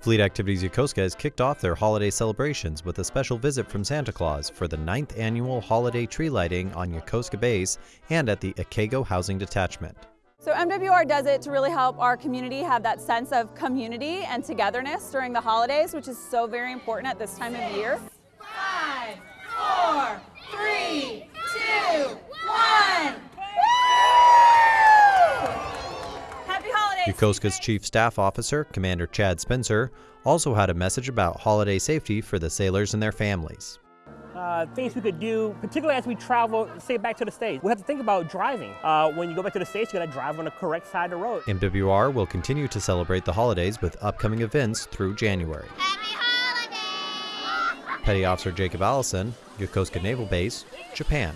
Fleet Activities Yokosuka has kicked off their holiday celebrations with a special visit from Santa Claus for the ninth annual holiday tree lighting on Yokosuka Base and at the Ikego Housing Detachment. So MWR does it to really help our community have that sense of community and togetherness during the holidays, which is so very important at this time of year. Yokosuka's Chief Staff Officer, Commander Chad Spencer, also had a message about holiday safety for the sailors and their families. Uh, things we could do, particularly as we travel, say back to the States. We have to think about driving. Uh, when you go back to the States, you gotta drive on the correct side of the road. MWR will continue to celebrate the holidays with upcoming events through January. Happy holidays! Petty Officer Jacob Allison, Yokosuka Naval Base, Japan.